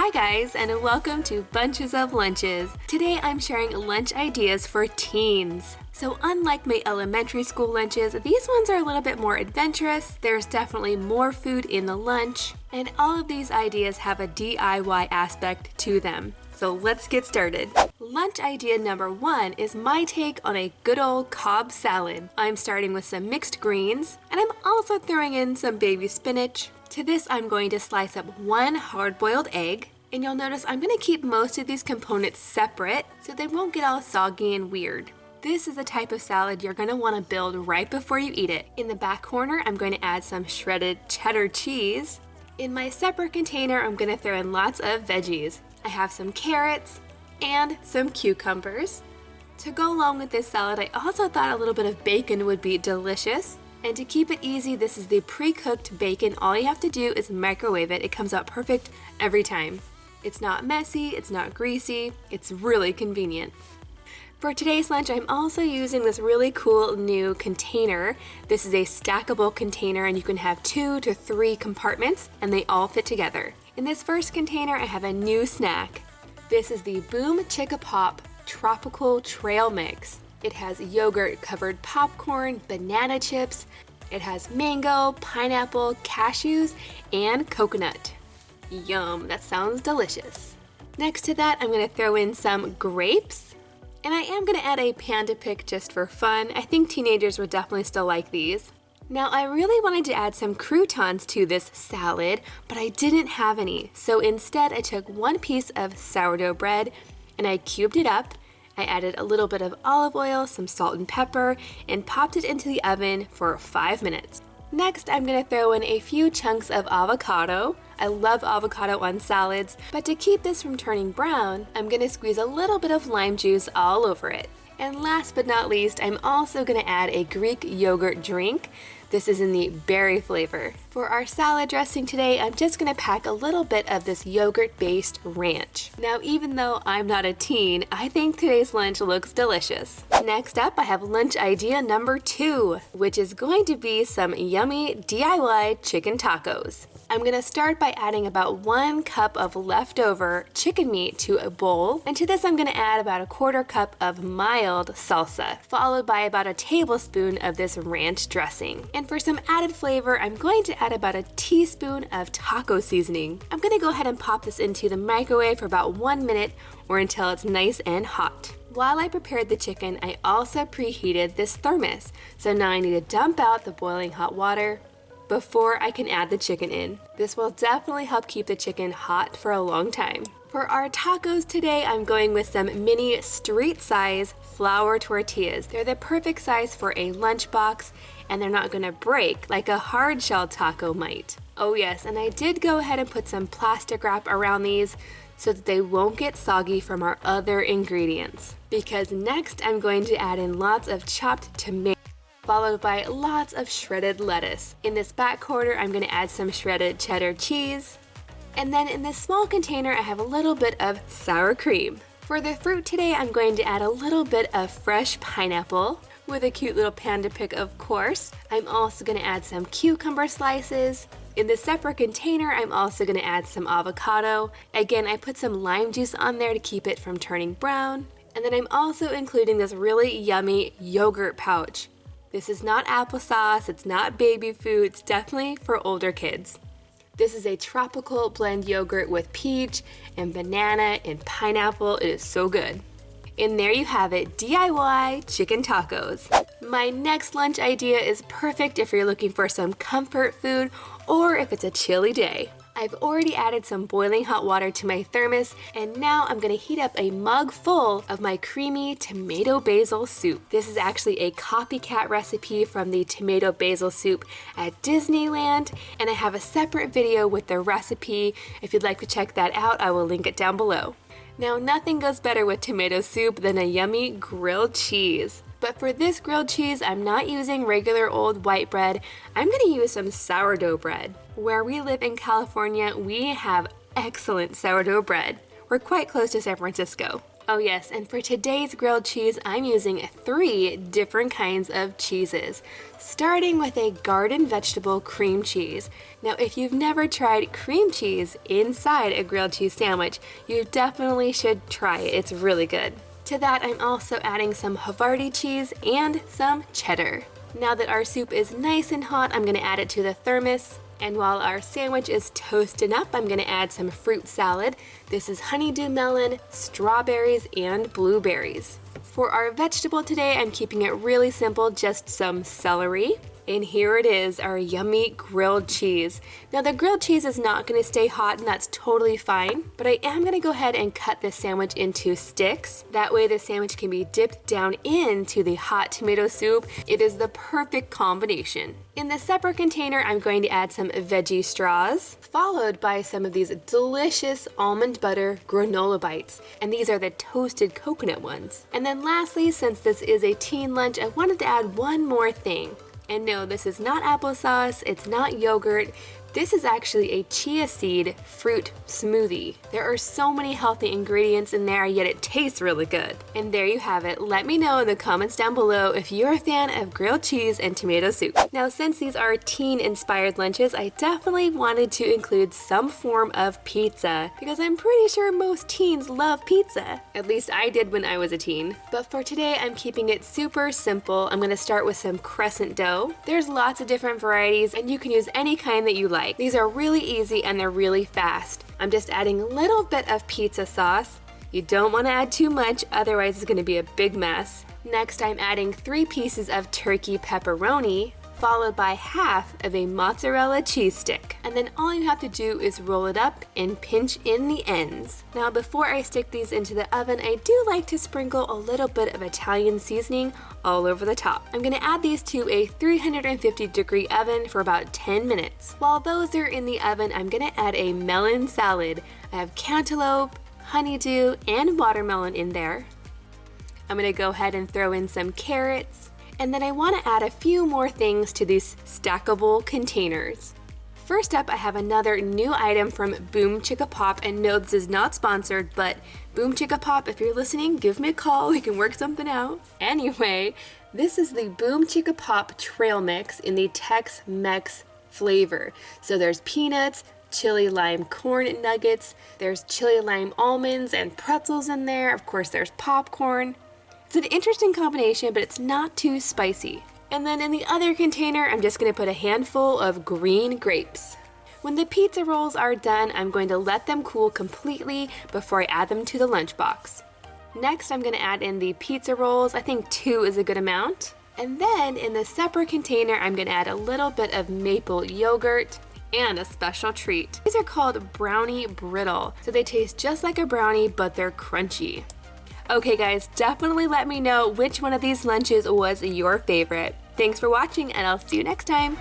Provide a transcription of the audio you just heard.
Hi guys and welcome to Bunches of Lunches. Today I'm sharing lunch ideas for teens. So unlike my elementary school lunches, these ones are a little bit more adventurous. There's definitely more food in the lunch and all of these ideas have a DIY aspect to them. So let's get started. Lunch idea number one is my take on a good old Cobb salad. I'm starting with some mixed greens and I'm also throwing in some baby spinach. To this I'm going to slice up one hard-boiled egg, and you'll notice I'm going to keep most of these components separate so they won't get all soggy and weird. This is the type of salad you're going to want to build right before you eat it. In the back corner, I'm going to add some shredded cheddar cheese. In my separate container, I'm going to throw in lots of veggies. I have some carrots and some cucumbers. To go along with this salad, I also thought a little bit of bacon would be delicious. And to keep it easy, this is the pre-cooked bacon. All you have to do is microwave it. It comes out perfect every time. It's not messy, it's not greasy, it's really convenient. For today's lunch, I'm also using this really cool new container. This is a stackable container and you can have two to three compartments and they all fit together. In this first container, I have a new snack. This is the Boom Chicka Pop Tropical Trail Mix. It has yogurt covered popcorn, banana chips, it has mango, pineapple, cashews, and coconut. Yum, that sounds delicious. Next to that, I'm gonna throw in some grapes. And I am gonna add a panda pick just for fun. I think teenagers would definitely still like these. Now I really wanted to add some croutons to this salad, but I didn't have any. So instead I took one piece of sourdough bread and I cubed it up I added a little bit of olive oil, some salt and pepper, and popped it into the oven for five minutes. Next, I'm gonna throw in a few chunks of avocado. I love avocado on salads, but to keep this from turning brown, I'm gonna squeeze a little bit of lime juice all over it. And last but not least, I'm also gonna add a Greek yogurt drink. This is in the berry flavor. For our salad dressing today, I'm just gonna pack a little bit of this yogurt-based ranch. Now, even though I'm not a teen, I think today's lunch looks delicious. Next up, I have lunch idea number two, which is going to be some yummy DIY chicken tacos. I'm gonna start by adding about one cup of leftover chicken meat to a bowl, and to this I'm gonna add about a quarter cup of mild salsa, followed by about a tablespoon of this ranch dressing. And for some added flavor, I'm going to add about a teaspoon of taco seasoning. I'm gonna go ahead and pop this into the microwave for about one minute or until it's nice and hot. While I prepared the chicken, I also preheated this thermos. So now I need to dump out the boiling hot water, before I can add the chicken in. This will definitely help keep the chicken hot for a long time. For our tacos today, I'm going with some mini street size flour tortillas. They're the perfect size for a lunchbox and they're not gonna break like a hard shell taco might. Oh yes, and I did go ahead and put some plastic wrap around these so that they won't get soggy from our other ingredients. Because next I'm going to add in lots of chopped tomatoes followed by lots of shredded lettuce. In this back corner, I'm gonna add some shredded cheddar cheese. And then in this small container, I have a little bit of sour cream. For the fruit today, I'm going to add a little bit of fresh pineapple with a cute little panda pick, of course. I'm also gonna add some cucumber slices. In the separate container, I'm also gonna add some avocado. Again, I put some lime juice on there to keep it from turning brown. And then I'm also including this really yummy yogurt pouch. This is not applesauce, it's not baby food, it's definitely for older kids. This is a tropical blend yogurt with peach and banana and pineapple. It is so good. And there you have it, DIY chicken tacos. My next lunch idea is perfect if you're looking for some comfort food or if it's a chilly day. I've already added some boiling hot water to my thermos and now I'm gonna heat up a mug full of my creamy tomato basil soup. This is actually a copycat recipe from the tomato basil soup at Disneyland and I have a separate video with the recipe. If you'd like to check that out, I will link it down below. Now nothing goes better with tomato soup than a yummy grilled cheese. But for this grilled cheese, I'm not using regular old white bread. I'm gonna use some sourdough bread. Where we live in California, we have excellent sourdough bread. We're quite close to San Francisco. Oh yes, and for today's grilled cheese, I'm using three different kinds of cheeses, starting with a garden vegetable cream cheese. Now, if you've never tried cream cheese inside a grilled cheese sandwich, you definitely should try it. It's really good. To that, I'm also adding some Havarti cheese and some cheddar. Now that our soup is nice and hot, I'm gonna add it to the thermos. And while our sandwich is toasting up, I'm gonna add some fruit salad. This is honeydew melon, strawberries, and blueberries. For our vegetable today, I'm keeping it really simple, just some celery, and here it is, our yummy grilled cheese. Now the grilled cheese is not gonna stay hot and that's totally fine, but I am gonna go ahead and cut this sandwich into sticks. That way the sandwich can be dipped down into the hot tomato soup. It is the perfect combination. In the separate container, I'm going to add some veggie straws, followed by some of these delicious almond butter granola bites. And these are the toasted coconut ones. And then lastly, since this is a teen lunch, I wanted to add one more thing. And no, this is not applesauce, it's not yogurt, this is actually a chia seed fruit smoothie. There are so many healthy ingredients in there, yet it tastes really good. And there you have it. Let me know in the comments down below if you're a fan of grilled cheese and tomato soup. Now, since these are teen-inspired lunches, I definitely wanted to include some form of pizza because I'm pretty sure most teens love pizza. At least I did when I was a teen. But for today, I'm keeping it super simple. I'm gonna start with some crescent dough. There's lots of different varieties and you can use any kind that you like like. These are really easy and they're really fast. I'm just adding a little bit of pizza sauce. You don't want to add too much, otherwise it's going to be a big mess. Next, I'm adding three pieces of turkey pepperoni, followed by half of a mozzarella cheese stick. And then all you have to do is roll it up and pinch in the ends. Now before I stick these into the oven, I do like to sprinkle a little bit of Italian seasoning all over the top. I'm gonna add these to a 350 degree oven for about 10 minutes. While those are in the oven, I'm gonna add a melon salad. I have cantaloupe, honeydew, and watermelon in there. I'm gonna go ahead and throw in some carrots, and then I wanna add a few more things to these stackable containers. First up, I have another new item from Boom Chicka Pop, and no, this is not sponsored, but Boom Chicka Pop, if you're listening, give me a call, we can work something out. Anyway, this is the Boom Chicka Pop Trail Mix in the Tex-Mex flavor. So there's peanuts, chili lime corn nuggets, there's chili lime almonds and pretzels in there, of course there's popcorn, it's an interesting combination, but it's not too spicy. And then in the other container, I'm just gonna put a handful of green grapes. When the pizza rolls are done, I'm going to let them cool completely before I add them to the lunchbox. Next, I'm gonna add in the pizza rolls. I think two is a good amount. And then in the separate container, I'm gonna add a little bit of maple yogurt and a special treat. These are called brownie brittle. So they taste just like a brownie, but they're crunchy. Okay guys, definitely let me know which one of these lunches was your favorite. Thanks for watching and I'll see you next time.